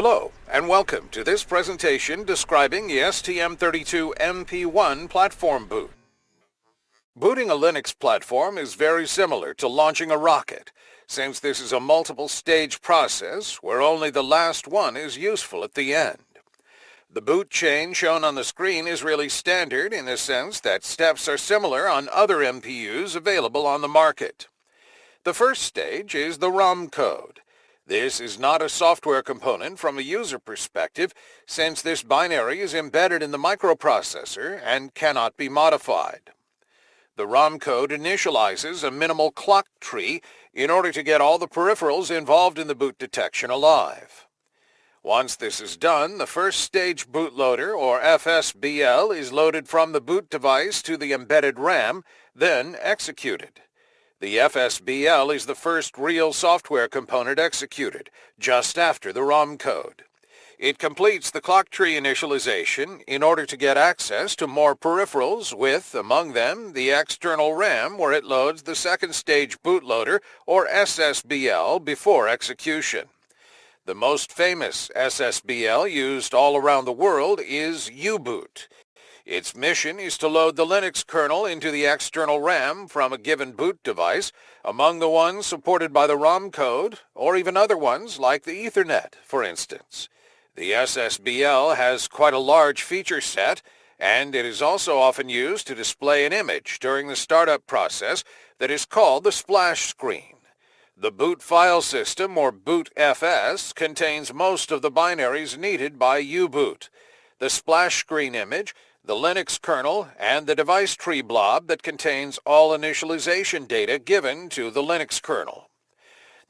Hello, and welcome to this presentation describing the STM32MP1 platform boot. Booting a Linux platform is very similar to launching a rocket, since this is a multiple-stage process where only the last one is useful at the end. The boot chain shown on the screen is really standard in the sense that steps are similar on other MPUs available on the market. The first stage is the ROM code. This is not a software component from a user perspective, since this binary is embedded in the microprocessor and cannot be modified. The ROM code initializes a minimal clock tree in order to get all the peripherals involved in the boot detection alive. Once this is done, the first stage bootloader, or FSBL, is loaded from the boot device to the embedded RAM, then executed. The FSBL is the first real software component executed, just after the ROM code. It completes the clock tree initialization in order to get access to more peripherals with, among them, the external RAM where it loads the second stage bootloader, or SSBL, before execution. The most famous SSBL used all around the world is U-Boot. Its mission is to load the Linux kernel into the external RAM from a given boot device, among the ones supported by the ROM code, or even other ones like the Ethernet, for instance. The SSBL has quite a large feature set, and it is also often used to display an image during the startup process that is called the splash screen. The boot file system, or bootfs, contains most of the binaries needed by U-Boot. The splash screen image the Linux kernel, and the device tree blob that contains all initialization data given to the Linux kernel.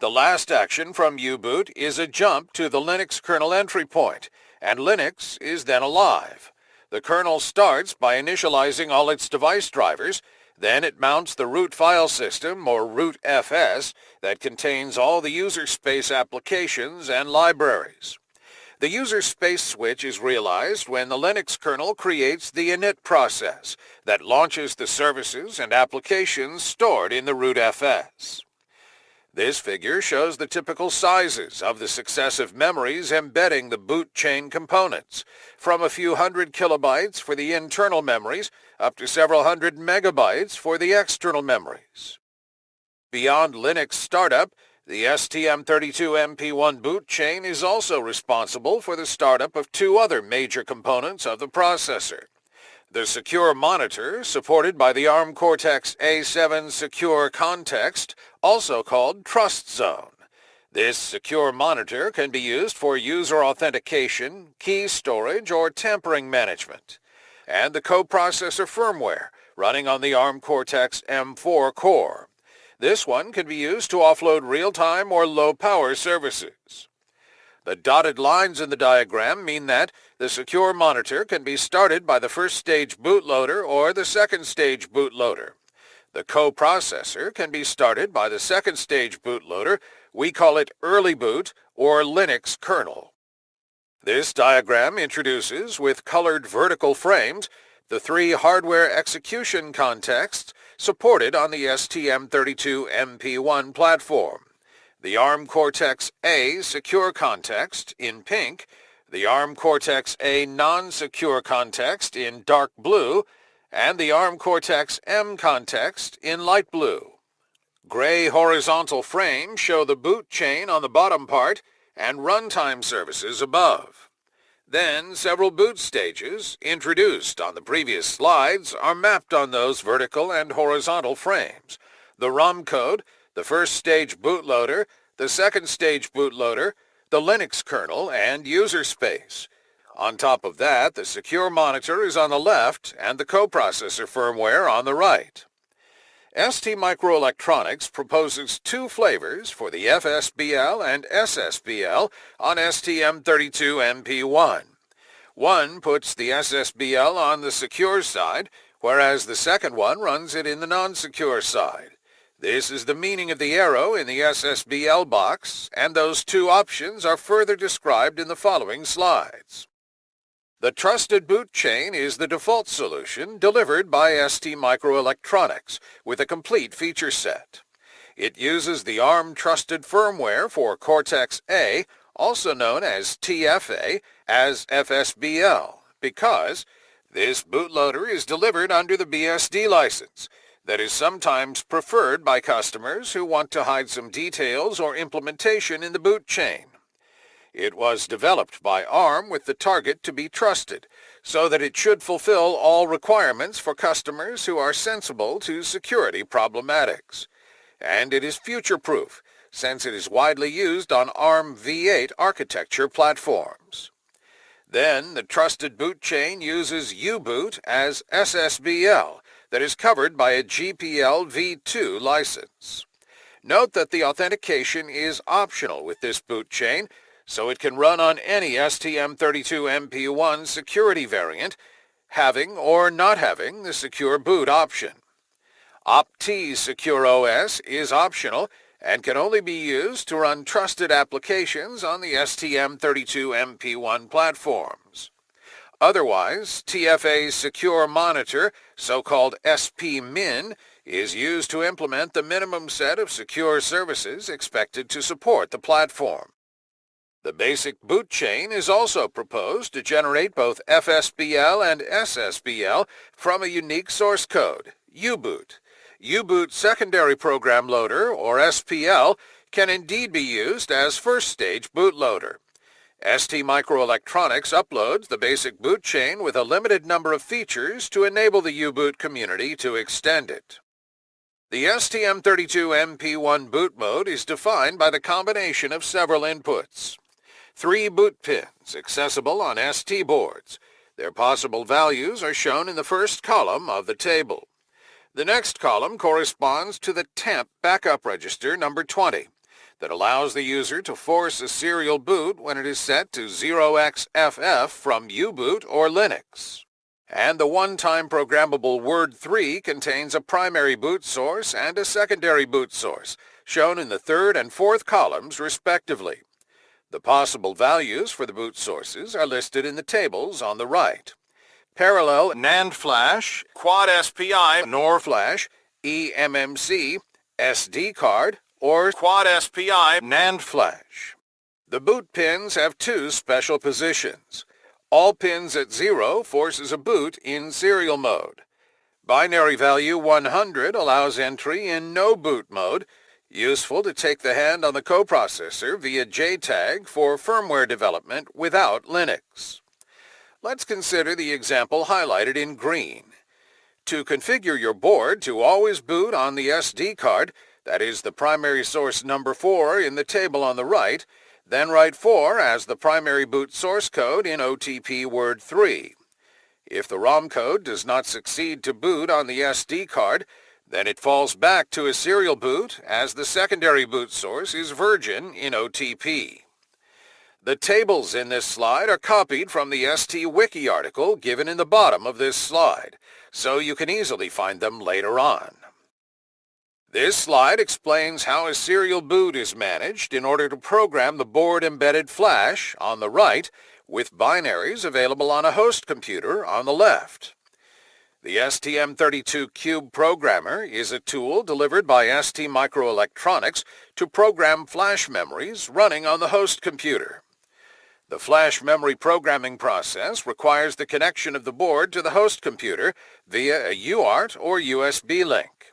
The last action from U-Boot is a jump to the Linux kernel entry point, and Linux is then alive. The kernel starts by initializing all its device drivers, then it mounts the root file system, or root FS, that contains all the user space applications and libraries. The user space switch is realized when the Linux kernel creates the init process that launches the services and applications stored in the rootfs. This figure shows the typical sizes of the successive memories embedding the boot chain components, from a few hundred kilobytes for the internal memories up to several hundred megabytes for the external memories. Beyond Linux startup, the STM32MP1 boot chain is also responsible for the startup of two other major components of the processor. The secure monitor, supported by the ARM Cortex-A7 Secure Context, also called Trust Zone. This secure monitor can be used for user authentication, key storage, or tampering management. And the coprocessor firmware, running on the ARM Cortex-M4 core. This one can be used to offload real-time or low-power services. The dotted lines in the diagram mean that the secure monitor can be started by the first stage bootloader or the second stage bootloader. The coprocessor can be started by the second stage bootloader, we call it early boot or Linux kernel. This diagram introduces, with colored vertical frames, the three hardware execution contexts supported on the STM32MP1 platform. The ARM Cortex-A secure context in pink, the ARM Cortex-A non-secure context in dark blue, and the ARM Cortex-M context in light blue. Gray horizontal frames show the boot chain on the bottom part and runtime services above. Then several boot stages, introduced on the previous slides, are mapped on those vertical and horizontal frames. The ROM code, the first stage bootloader, the second stage bootloader, the Linux kernel, and user space. On top of that, the secure monitor is on the left and the coprocessor firmware on the right. STMicroelectronics proposes two flavors for the FSBL and SSBL on STM32MP1. One puts the SSBL on the secure side, whereas the second one runs it in the non-secure side. This is the meaning of the arrow in the SSBL box, and those two options are further described in the following slides. The Trusted Boot Chain is the default solution delivered by ST Microelectronics with a complete feature set. It uses the ARM Trusted firmware for Cortex-A also known as TFA, as FSBL, because this bootloader is delivered under the BSD license that is sometimes preferred by customers who want to hide some details or implementation in the boot chain. It was developed by ARM with the target to be trusted, so that it should fulfill all requirements for customers who are sensible to security problematics. And it is future-proof, since it is widely used on ARM v8 architecture platforms. Then the trusted boot chain uses U-Boot as SSBL that is covered by a GPL v2 license. Note that the authentication is optional with this boot chain, so it can run on any STM32MP1 security variant, having or not having the secure boot option. OP-TEE Secure OS is optional and can only be used to run trusted applications on the STM32MP1 platforms. Otherwise, TFA's Secure Monitor, so-called SP-Min, is used to implement the minimum set of secure services expected to support the platform. The basic boot chain is also proposed to generate both FSBL and SSBL from a unique source code, U-Boot, U-Boot Secondary Program Loader, or SPL, can indeed be used as first-stage bootloader. STMicroelectronics uploads the basic boot chain with a limited number of features to enable the U-Boot community to extend it. The STM32MP1 boot mode is defined by the combination of several inputs. Three boot pins accessible on ST boards. Their possible values are shown in the first column of the table. The next column corresponds to the TAMP backup register number 20 that allows the user to force a serial boot when it is set to 0xFF from U-Boot or Linux. And the one-time programmable Word 3 contains a primary boot source and a secondary boot source, shown in the third and fourth columns respectively. The possible values for the boot sources are listed in the tables on the right parallel NAND flash, quad SPI, NOR flash, eMMC, SD card, or quad SPI NAND flash. The boot pins have two special positions. All pins at zero forces a boot in serial mode. Binary value 100 allows entry in no boot mode, useful to take the hand on the coprocessor via JTAG for firmware development without Linux. Let's consider the example highlighted in green. To configure your board to always boot on the SD card, that is the primary source number 4 in the table on the right, then write 4 as the primary boot source code in OTP word 3. If the ROM code does not succeed to boot on the SD card, then it falls back to a serial boot as the secondary boot source is virgin in OTP. The tables in this slide are copied from the ST Wiki article given in the bottom of this slide, so you can easily find them later on. This slide explains how a serial boot is managed in order to program the board-embedded flash on the right with binaries available on a host computer on the left. The STM32 Cube Programmer is a tool delivered by ST Microelectronics to program flash memories running on the host computer. The flash memory programming process requires the connection of the board to the host computer via a UART or USB link.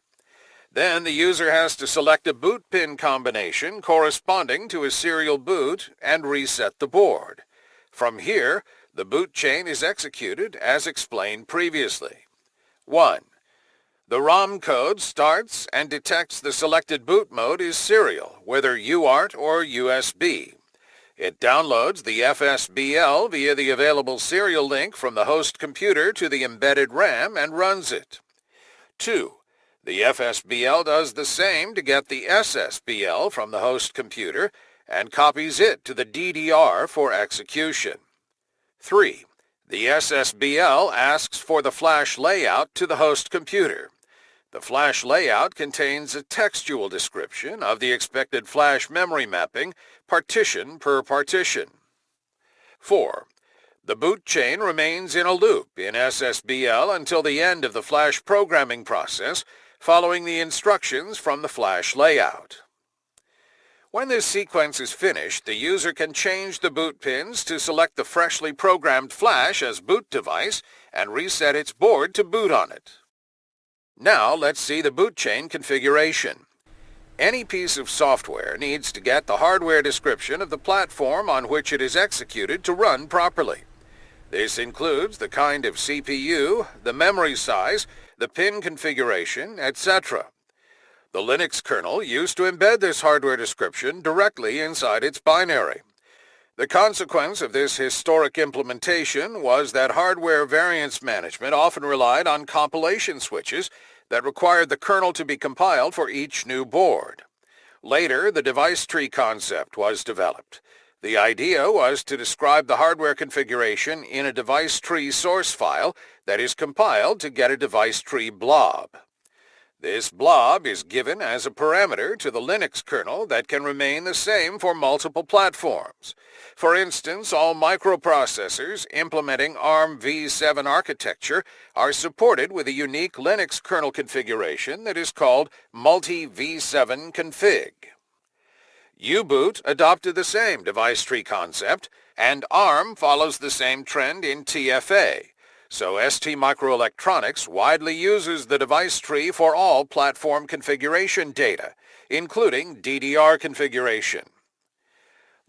Then the user has to select a boot pin combination corresponding to a serial boot and reset the board. From here, the boot chain is executed as explained previously. 1. The ROM code starts and detects the selected boot mode is serial, whether UART or USB. It downloads the FSBL via the available serial link from the host computer to the embedded RAM and runs it. 2. The FSBL does the same to get the SSBL from the host computer and copies it to the DDR for execution. 3. The SSBL asks for the flash layout to the host computer. The flash layout contains a textual description of the expected flash memory mapping, partition per partition. 4. The boot chain remains in a loop in SSBL until the end of the flash programming process, following the instructions from the flash layout. When this sequence is finished, the user can change the boot pins to select the freshly programmed flash as boot device and reset its board to boot on it. Now let's see the boot chain configuration. Any piece of software needs to get the hardware description of the platform on which it is executed to run properly. This includes the kind of CPU, the memory size, the pin configuration, etc. The Linux kernel used to embed this hardware description directly inside its binary. The consequence of this historic implementation was that hardware variance management often relied on compilation switches that required the kernel to be compiled for each new board. Later, the device tree concept was developed. The idea was to describe the hardware configuration in a device tree source file that is compiled to get a device tree blob. This blob is given as a parameter to the Linux kernel that can remain the same for multiple platforms. For instance, all microprocessors implementing ARM v7 architecture are supported with a unique Linux kernel configuration that is called multi-v7 config. U-Boot adopted the same device tree concept, and ARM follows the same trend in TFA, so ST Microelectronics widely uses the device tree for all platform configuration data, including DDR configuration.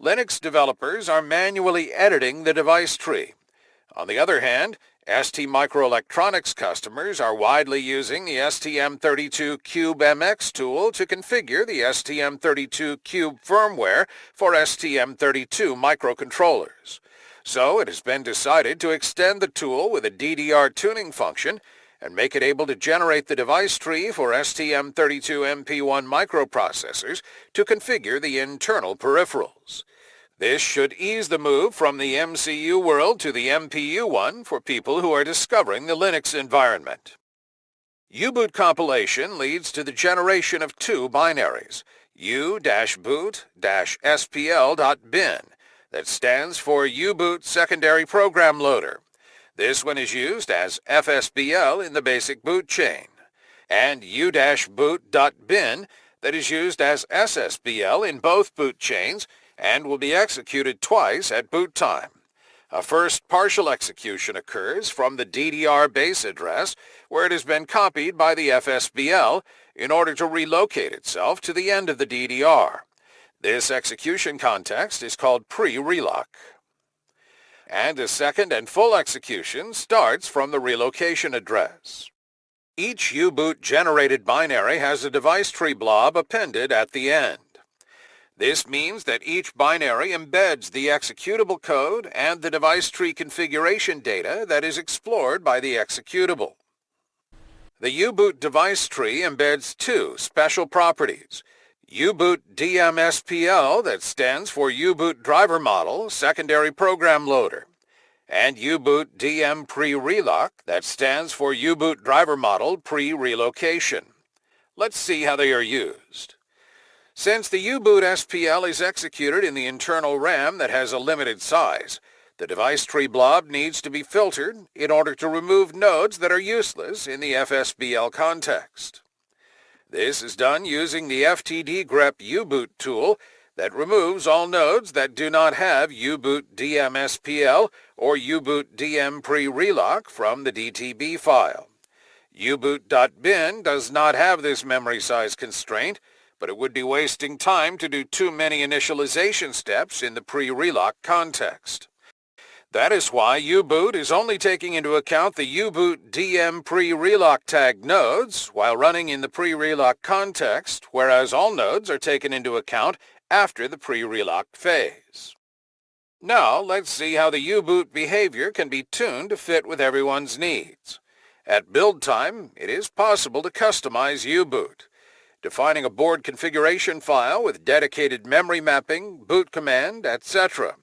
Linux developers are manually editing the device tree. On the other hand, ST Microelectronics customers are widely using the STM32Cube MX tool to configure the STM32Cube firmware for STM32 microcontrollers. So it has been decided to extend the tool with a DDR tuning function and make it able to generate the device tree for STM32MP1 microprocessors to configure the internal peripherals. This should ease the move from the MCU world to the MPU one for people who are discovering the Linux environment. U-boot compilation leads to the generation of two binaries, u-boot-spl.bin, that stands for U-Boot Secondary Program Loader. This one is used as FSBL in the basic boot chain, and U-boot.bin that is used as SSBL in both boot chains and will be executed twice at boot time. A first partial execution occurs from the DDR base address where it has been copied by the FSBL in order to relocate itself to the end of the DDR. This execution context is called pre-relock. And a second and full execution starts from the relocation address. Each U-boot generated binary has a device tree blob appended at the end. This means that each binary embeds the executable code and the device tree configuration data that is explored by the executable. The U-boot device tree embeds two special properties, U-Boot DMSPL that stands for U-Boot Driver Model Secondary Program Loader, and U-Boot DM Pre-Relock that stands for U-Boot Driver Model Pre-Relocation. Let's see how they are used. Since the U-Boot SPL is executed in the internal RAM that has a limited size, the device tree blob needs to be filtered in order to remove nodes that are useless in the FSBL context. This is done using the FTD grep U-Boot tool that removes all nodes that do not have U-Boot DMSPL or U-Boot DM pre-relock from the DTB file. U-Boot.bin does not have this memory size constraint, but it would be wasting time to do too many initialization steps in the pre-relock context. That is why U-Boot is only taking into account the U-Boot DM pre-relock tag nodes while running in the pre-relock context, whereas all nodes are taken into account after the pre-relock phase. Now let's see how the U-Boot behavior can be tuned to fit with everyone's needs. At build time, it is possible to customize U-Boot, defining a board configuration file with dedicated memory mapping, boot command, etc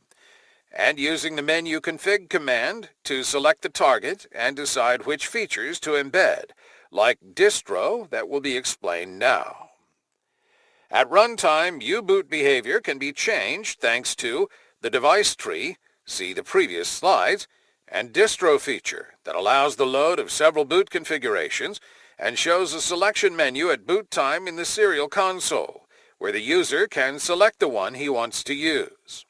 and using the menu config command to select the target and decide which features to embed, like distro that will be explained now. At runtime, U-boot behavior can be changed thanks to the device tree, see the previous slides, and distro feature that allows the load of several boot configurations and shows a selection menu at boot time in the serial console where the user can select the one he wants to use.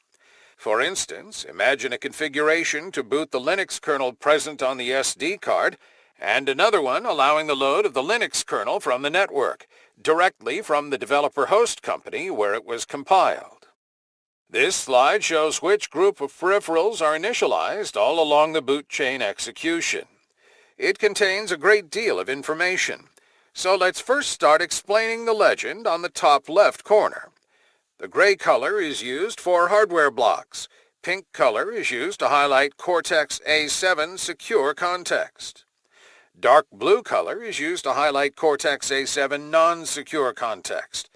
For instance, imagine a configuration to boot the Linux kernel present on the SD card and another one allowing the load of the Linux kernel from the network, directly from the developer host company where it was compiled. This slide shows which group of peripherals are initialized all along the boot chain execution. It contains a great deal of information, so let's first start explaining the legend on the top left corner. The gray color is used for hardware blocks. Pink color is used to highlight Cortex-A7 secure context. Dark blue color is used to highlight Cortex-A7 non-secure context.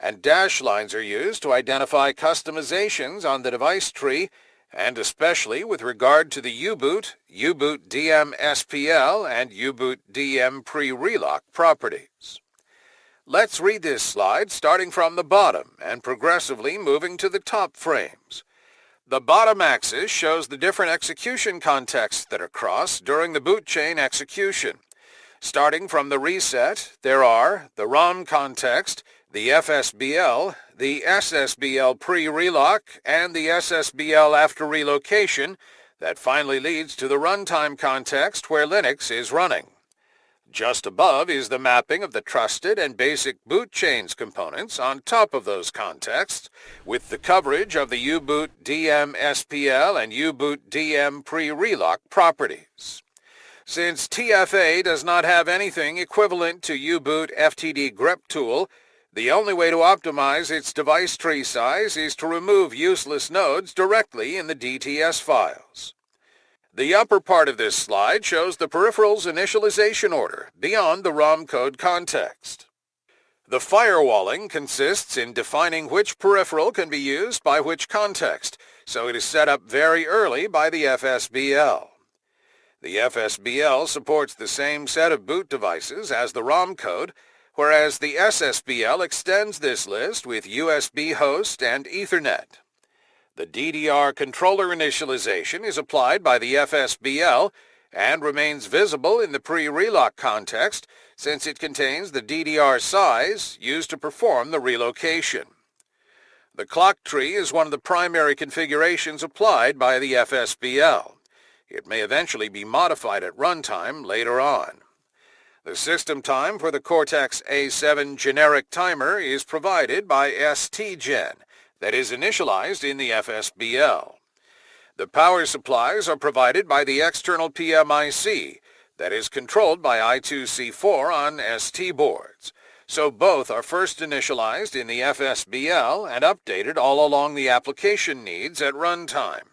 And dash lines are used to identify customizations on the device tree and especially with regard to the U-Boot, U-Boot DM SPL, and U-Boot DM pre-relock properties. Let's read this slide starting from the bottom and progressively moving to the top frames. The bottom axis shows the different execution contexts that are crossed during the boot chain execution. Starting from the reset, there are the ROM context, the FSBL, the SSBL pre-relock, and the SSBL after relocation that finally leads to the runtime context where Linux is running. Just above is the mapping of the trusted and basic boot chains components on top of those contexts, with the coverage of the U-Boot DM SPL and U-Boot DM pre-relock properties. Since TFA does not have anything equivalent to U-Boot FTD grep tool, the only way to optimize its device tree size is to remove useless nodes directly in the DTS files. The upper part of this slide shows the peripheral's initialization order beyond the ROM code context. The firewalling consists in defining which peripheral can be used by which context, so it is set up very early by the FSBL. The FSBL supports the same set of boot devices as the ROM code, whereas the SSBL extends this list with USB host and Ethernet. The DDR controller initialization is applied by the FSBL and remains visible in the pre-relock context since it contains the DDR size used to perform the relocation. The clock tree is one of the primary configurations applied by the FSBL. It may eventually be modified at runtime later on. The system time for the Cortex-A7 generic timer is provided by STGen, that is initialized in the FSBL. The power supplies are provided by the external PMIC that is controlled by I2C4 on ST boards. So both are first initialized in the FSBL and updated all along the application needs at runtime.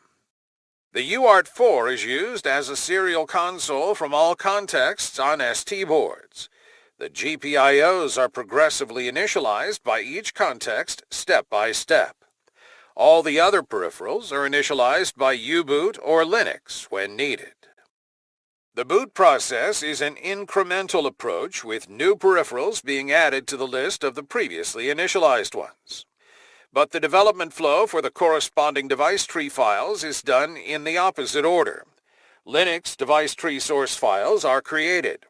The UART4 is used as a serial console from all contexts on ST boards. The GPIOs are progressively initialized by each context step by step. All the other peripherals are initialized by U-Boot or Linux when needed. The boot process is an incremental approach with new peripherals being added to the list of the previously initialized ones. But the development flow for the corresponding device tree files is done in the opposite order. Linux device tree source files are created.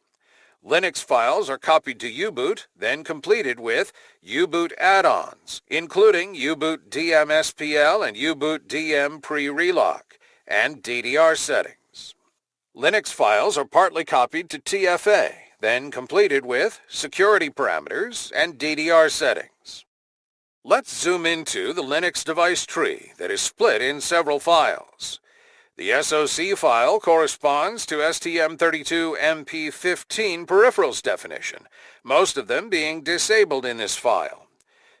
Linux files are copied to U-Boot, then completed with U-Boot add-ons, including U-Boot DM-SPL and U-Boot DM pre-relock, and DDR settings. Linux files are partly copied to TFA, then completed with security parameters and DDR settings. Let's zoom into the Linux device tree that is split in several files. The SOC file corresponds to STM32MP15 peripherals definition, most of them being disabled in this file.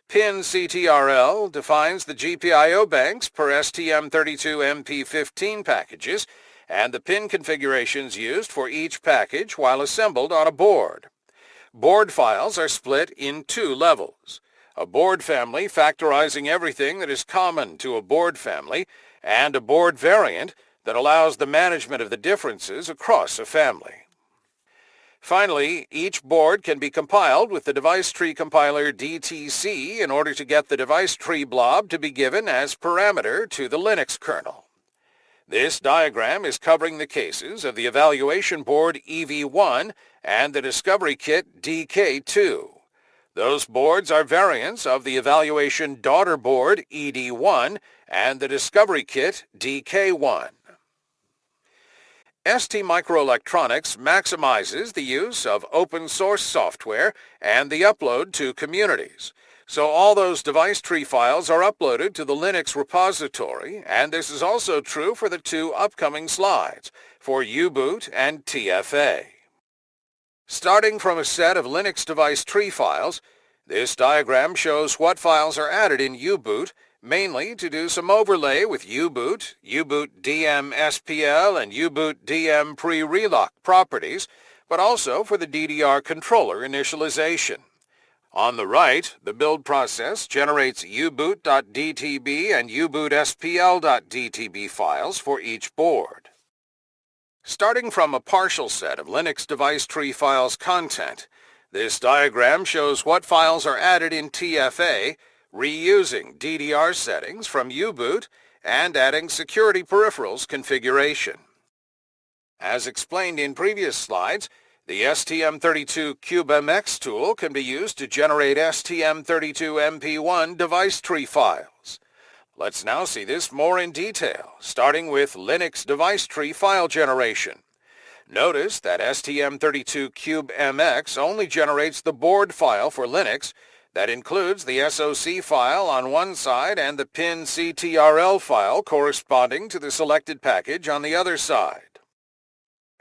PIN-CTRL defines the GPIO banks per STM32MP15 packages and the pin configurations used for each package while assembled on a board. Board files are split in two levels. A board family factorizing everything that is common to a board family and a board variant that allows the management of the differences across a family. Finally, each board can be compiled with the device tree compiler DTC in order to get the device tree blob to be given as parameter to the Linux kernel. This diagram is covering the cases of the evaluation board EV1 and the discovery kit DK2. Those boards are variants of the evaluation daughter board ED1 and the discovery kit DK1. ST Microelectronics maximizes the use of open source software and the upload to communities. So all those device tree files are uploaded to the Linux repository, and this is also true for the two upcoming slides, for U-boot and TFA. Starting from a set of Linux device tree files, this diagram shows what files are added in U-boot, mainly to do some overlay with U-boot, U-boot DM SPL, and U-boot DM pre-relock properties, but also for the DDR controller initialization. On the right, the build process generates uboot.dtb and ubootspl.dtb files for each board. Starting from a partial set of Linux device tree files content, this diagram shows what files are added in TFA, reusing DDR settings from U-boot and adding security peripherals configuration. As explained in previous slides, the STM32CubeMX tool can be used to generate STM32MP1 device tree files. Let's now see this more in detail, starting with Linux device tree file generation. Notice that STM32CubeMX only generates the board file for Linux that includes the SOC file on one side and the pin.ctrl file corresponding to the selected package on the other side.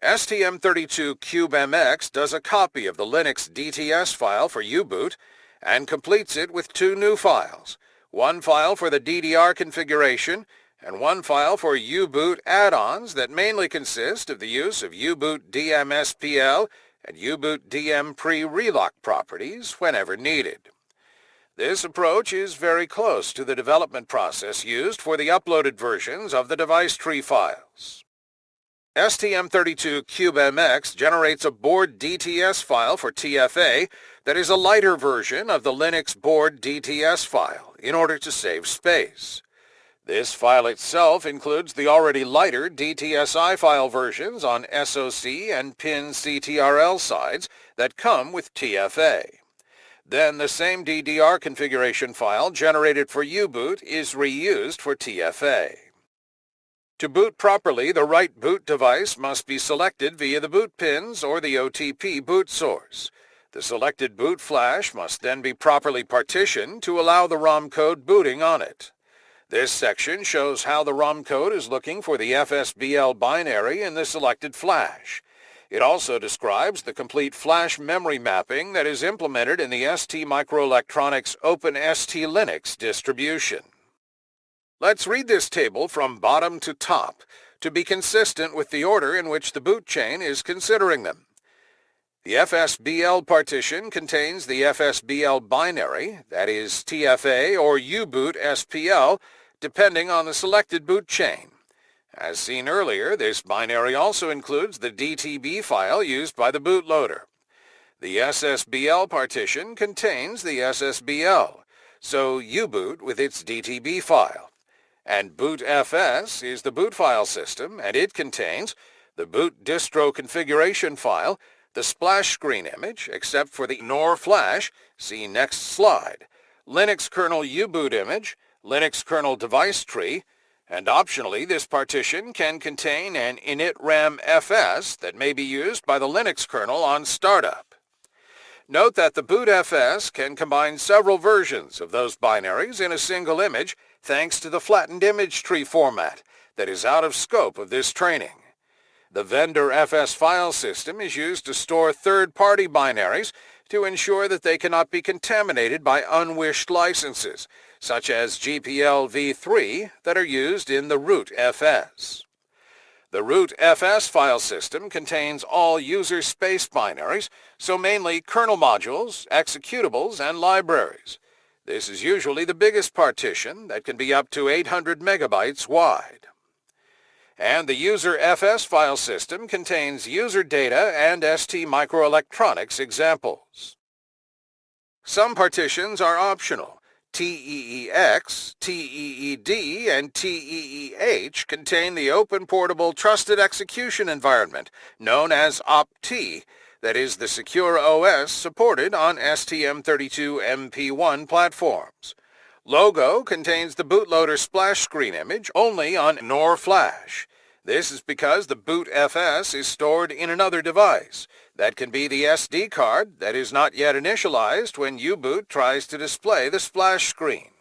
STM32CubeMX does a copy of the Linux DTS file for U-boot and completes it with two new files, one file for the DDR configuration and one file for U-boot add-ons that mainly consist of the use of U-boot DMSPL and U-boot DM pre-relock properties whenever needed. This approach is very close to the development process used for the uploaded versions of the device tree files. STM32CubeMX generates a board DTS file for TFA that is a lighter version of the Linux board DTS file in order to save space. This file itself includes the already lighter DTSI file versions on SOC and PIN CTRL sides that come with TFA. Then the same DDR configuration file generated for U-boot is reused for TFA. To boot properly, the right boot device must be selected via the boot pins or the OTP boot source. The selected boot flash must then be properly partitioned to allow the ROM code booting on it. This section shows how the ROM code is looking for the FSBL binary in the selected flash. It also describes the complete flash memory mapping that is implemented in the ST Microelectronics OpenST Linux distribution. Let's read this table from bottom to top to be consistent with the order in which the boot chain is considering them. The FSBL partition contains the FSBL binary, that is TFA or U-boot SPL, depending on the selected boot chain. As seen earlier, this binary also includes the DTB file used by the bootloader. The SSBL partition contains the SSBL, so U-boot with its DTB file. And bootfs is the boot file system, and it contains the boot distro configuration file, the splash screen image, except for the NOR flash, see next slide, Linux kernel U-boot image, Linux kernel device tree, and optionally this partition can contain an initram fs that may be used by the Linux kernel on startup. Note that the bootfs can combine several versions of those binaries in a single image thanks to the flattened image tree format that is out of scope of this training. The vendor FS file system is used to store third-party binaries to ensure that they cannot be contaminated by unwished licenses, such as GPL v3 that are used in the root FS. The root FS file system contains all user space binaries, so mainly kernel modules, executables, and libraries. This is usually the biggest partition that can be up to 800 megabytes wide. And the user FS file system contains user data and ST microelectronics examples. Some partitions are optional. TEEX, TEED, and TEEH contain the Open Portable Trusted Execution Environment, known as OP-TEE, that is the secure OS supported on STM32MP1 platforms. Logo contains the bootloader splash screen image only on NOR flash. This is because the boot FS is stored in another device. That can be the SD card that is not yet initialized when U-Boot tries to display the splash screen.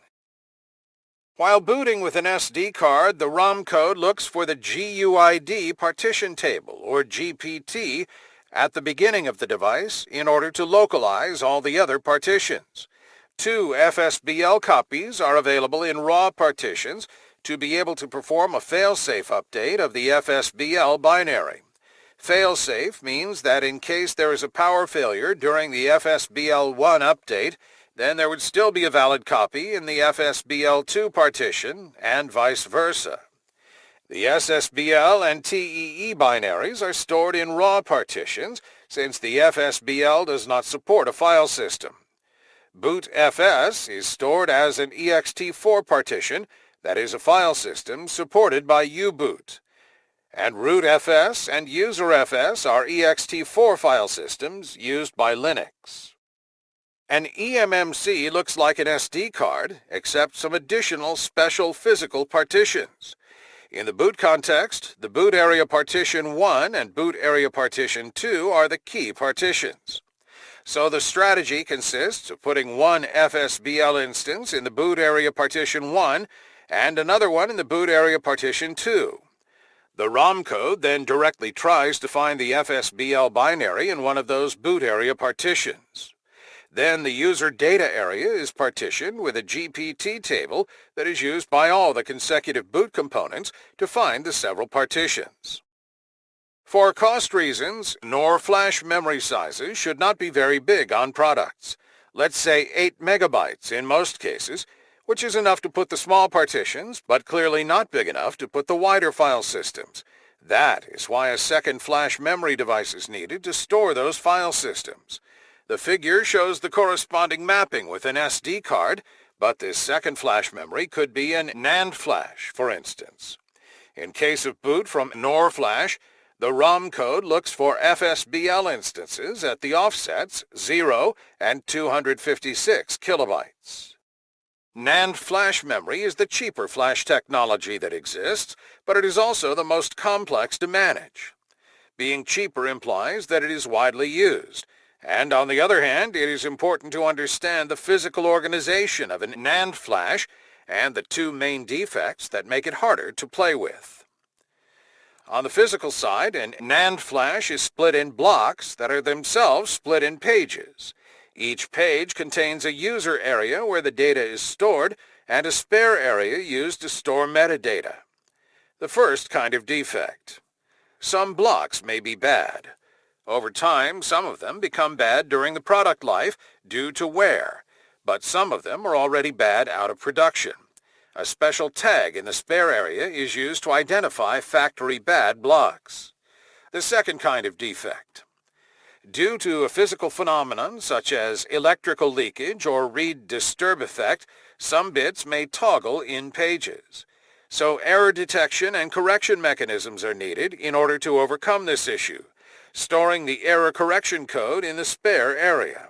While booting with an SD card, the ROM code looks for the GUID partition table, or GPT, at the beginning of the device in order to localize all the other partitions. Two FSBL copies are available in raw partitions to be able to perform a failsafe update of the FSBL binary. Failsafe means that in case there is a power failure during the FSBL1 update, then there would still be a valid copy in the FSBL2 partition, and vice versa. The SSBL and TEE binaries are stored in raw partitions, since the FSBL does not support a file system. BootFS is stored as an ext4 partition, that is a file system supported by U-Boot and rootfs and userfs are ext4 file systems used by Linux. An eMMC looks like an SD card, except some additional special physical partitions. In the boot context, the boot area partition 1 and boot area partition 2 are the key partitions. So the strategy consists of putting one FSBL instance in the boot area partition 1 and another one in the boot area partition 2. The ROM code then directly tries to find the FSBL binary in one of those boot area partitions. Then the user data area is partitioned with a GPT table that is used by all the consecutive boot components to find the several partitions. For cost reasons, NOR flash memory sizes should not be very big on products. Let's say 8 megabytes in most cases, which is enough to put the small partitions, but clearly not big enough to put the wider file systems. That is why a second flash memory device is needed to store those file systems. The figure shows the corresponding mapping with an SD card, but this second flash memory could be an NAND flash, for instance. In case of boot from NOR flash, the ROM code looks for FSBL instances at the offsets 0 and 256 kilobytes. NAND flash memory is the cheaper flash technology that exists, but it is also the most complex to manage. Being cheaper implies that it is widely used, and on the other hand, it is important to understand the physical organization of an NAND flash and the two main defects that make it harder to play with. On the physical side, an NAND flash is split in blocks that are themselves split in pages. Each page contains a user area where the data is stored and a spare area used to store metadata. The first kind of defect. Some blocks may be bad. Over time, some of them become bad during the product life due to wear, but some of them are already bad out of production. A special tag in the spare area is used to identify factory bad blocks. The second kind of defect. Due to a physical phenomenon such as electrical leakage or read disturb effect, some bits may toggle in pages. So error detection and correction mechanisms are needed in order to overcome this issue, storing the error correction code in the spare area.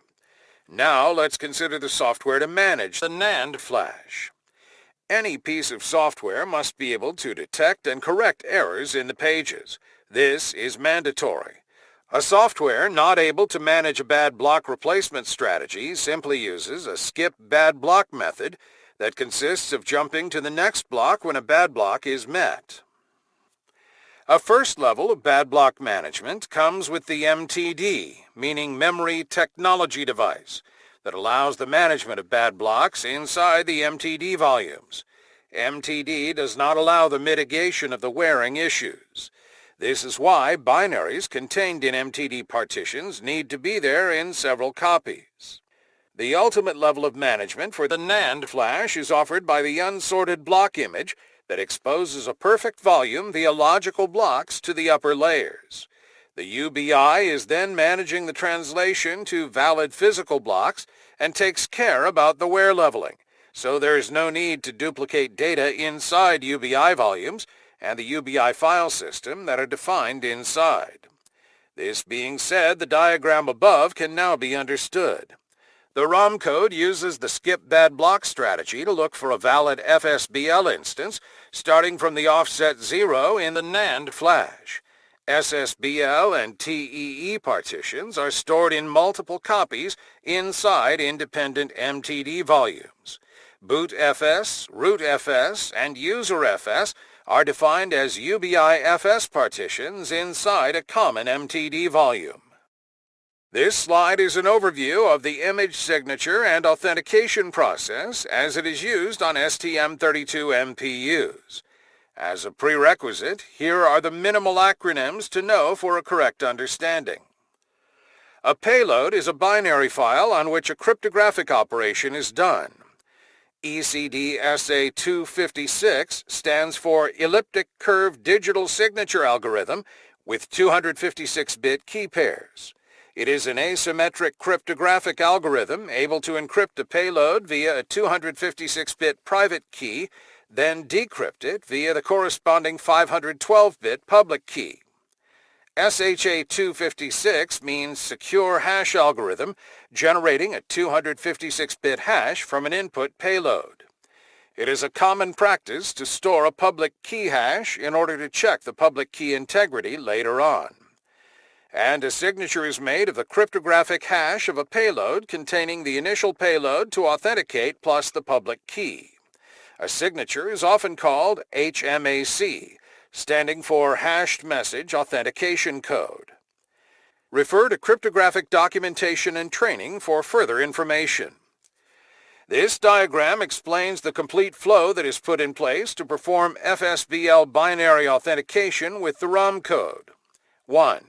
Now let's consider the software to manage the NAND flash. Any piece of software must be able to detect and correct errors in the pages. This is mandatory. A software not able to manage a bad block replacement strategy simply uses a skip bad block method that consists of jumping to the next block when a bad block is met. A first level of bad block management comes with the MTD, meaning Memory Technology Device, that allows the management of bad blocks inside the MTD volumes. MTD does not allow the mitigation of the wearing issues. This is why binaries contained in MTD partitions need to be there in several copies. The ultimate level of management for the NAND flash is offered by the unsorted block image that exposes a perfect volume via logical blocks to the upper layers. The UBI is then managing the translation to valid physical blocks and takes care about the wear leveling, so there is no need to duplicate data inside UBI volumes and the UBI file system that are defined inside. This being said, the diagram above can now be understood. The ROM code uses the skip bad block strategy to look for a valid FSBL instance starting from the offset 0 in the NAND flash. SSBL and TEE partitions are stored in multiple copies inside independent MTD volumes. BootFS, RootFS, and UserFS are defined as UBI-FS partitions inside a common MTD volume. This slide is an overview of the image signature and authentication process as it is used on STM32 MPUs. As a prerequisite, here are the minimal acronyms to know for a correct understanding. A payload is a binary file on which a cryptographic operation is done. ECDSA256 stands for Elliptic Curve Digital Signature Algorithm with 256-bit key pairs. It is an asymmetric cryptographic algorithm able to encrypt a payload via a 256-bit private key then decrypt it via the corresponding 512-bit public key. SHA-256 means Secure Hash Algorithm, generating a 256-bit hash from an input payload. It is a common practice to store a public key hash in order to check the public key integrity later on. And a signature is made of the cryptographic hash of a payload containing the initial payload to authenticate plus the public key. A signature is often called HMAC, standing for Hashed Message Authentication Code. Refer to cryptographic documentation and training for further information. This diagram explains the complete flow that is put in place to perform FSBL binary authentication with the ROM code. 1.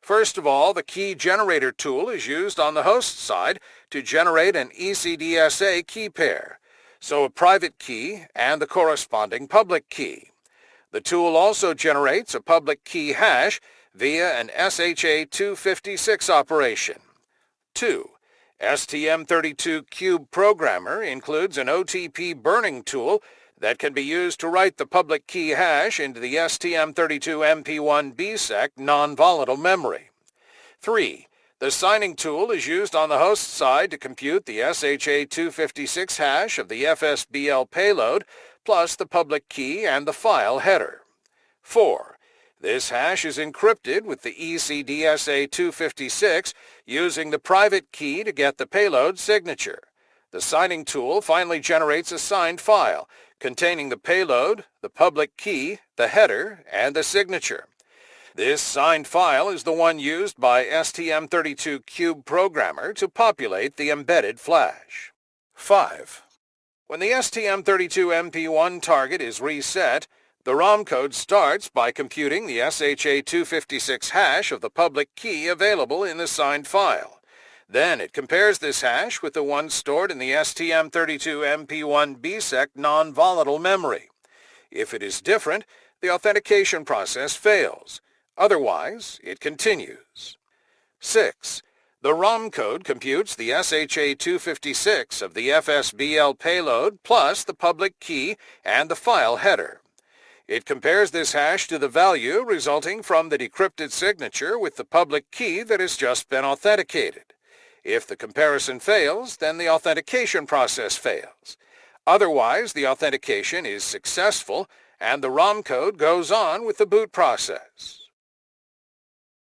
First of all, the key generator tool is used on the host side to generate an ECDSA key pair so a private key and the corresponding public key. The tool also generates a public key hash via an SHA-256 operation. 2. STM32 Cube Programmer includes an OTP burning tool that can be used to write the public key hash into the STM32 MP1 BSEC non-volatile memory. 3. The signing tool is used on the host side to compute the SHA-256 hash of the FSBL payload, plus the public key and the file header. 4. This hash is encrypted with the ECDSA-256 using the private key to get the payload signature. The signing tool finally generates a signed file containing the payload, the public key, the header, and the signature. This signed file is the one used by STM32 Cube Programmer to populate the embedded flash. 5. When the STM32 MP1 target is reset, the ROM code starts by computing the SHA-256 hash of the public key available in the signed file. Then it compares this hash with the one stored in the STM32 MP1 BSEC non-volatile memory. If it is different, the authentication process fails. Otherwise, it continues. 6. The ROM code computes the SHA-256 of the FSBL payload plus the public key and the file header. It compares this hash to the value resulting from the decrypted signature with the public key that has just been authenticated. If the comparison fails, then the authentication process fails. Otherwise, the authentication is successful and the ROM code goes on with the boot process.